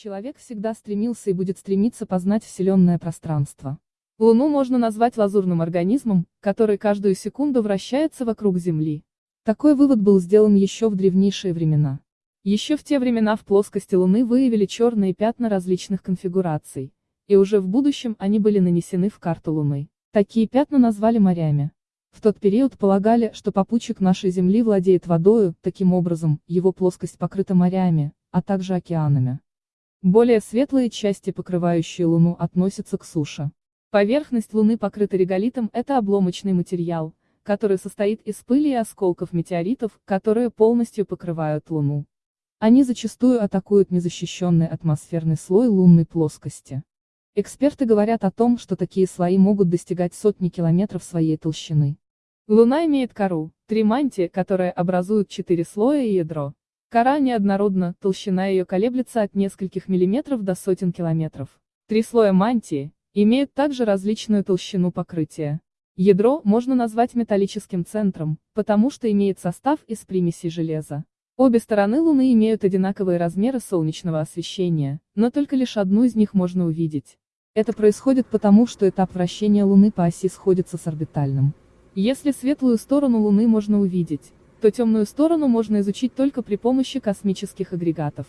Человек всегда стремился и будет стремиться познать вселенное пространство. Луну можно назвать лазурным организмом, который каждую секунду вращается вокруг Земли. Такой вывод был сделан еще в древнейшие времена. Еще в те времена в плоскости Луны выявили черные пятна различных конфигураций, и уже в будущем они были нанесены в карту Луны. Такие пятна назвали морями. В тот период полагали, что попутчик нашей Земли владеет водою, таким образом, его плоскость покрыта морями, а также океанами. Более светлые части, покрывающие Луну, относятся к суше. Поверхность Луны покрыта реголитом – это обломочный материал, который состоит из пыли и осколков метеоритов, которые полностью покрывают Луну. Они зачастую атакуют незащищенный атмосферный слой лунной плоскости. Эксперты говорят о том, что такие слои могут достигать сотни километров своей толщины. Луна имеет кору, три мантии, которые образуют четыре слоя и ядро. Кора неоднородна, толщина ее колеблется от нескольких миллиметров до сотен километров. Три слоя мантии имеют также различную толщину покрытия. Ядро можно назвать металлическим центром, потому что имеет состав из примесей железа. Обе стороны Луны имеют одинаковые размеры солнечного освещения, но только лишь одну из них можно увидеть. Это происходит потому, что этап вращения Луны по оси сходится с орбитальным. Если светлую сторону Луны можно увидеть, то темную сторону можно изучить только при помощи космических агрегатов.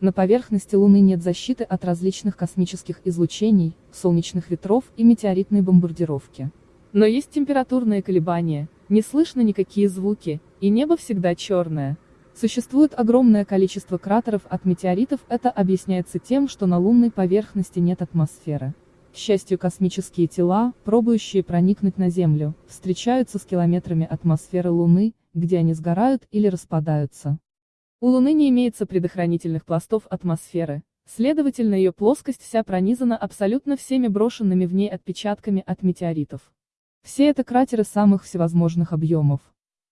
На поверхности Луны нет защиты от различных космических излучений, солнечных ветров и метеоритной бомбардировки. Но есть температурные колебания, не слышно никакие звуки, и небо всегда черное. Существует огромное количество кратеров от метеоритов, это объясняется тем, что на лунной поверхности нет атмосферы. К счастью, космические тела, пробующие проникнуть на Землю, встречаются с километрами атмосферы Луны, где они сгорают или распадаются. У Луны не имеется предохранительных пластов атмосферы, следовательно ее плоскость вся пронизана абсолютно всеми брошенными в ней отпечатками от метеоритов. Все это кратеры самых всевозможных объемов.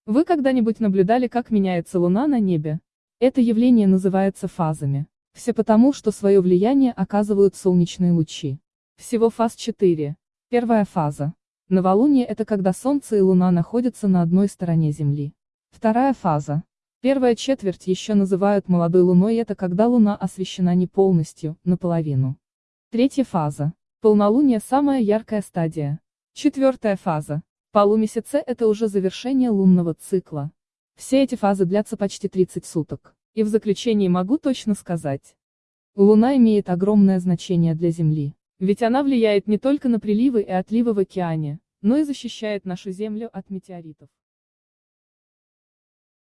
Вы когда-нибудь наблюдали, как меняется Луна на небе? Это явление называется фазами. Все потому, что свое влияние оказывают солнечные лучи. Всего фаз 4. Первая фаза. Новолуние – это когда Солнце и Луна находятся на одной стороне Земли. Вторая фаза. Первая четверть еще называют молодой Луной, это когда Луна освещена не полностью, наполовину. Третья фаза. Полнолуние – самая яркая стадия. Четвертая фаза. Полумесяце – это уже завершение лунного цикла. Все эти фазы длятся почти 30 суток. И в заключении могу точно сказать. Луна имеет огромное значение для Земли. Ведь она влияет не только на приливы и отливы в океане, но и защищает нашу Землю от метеоритов.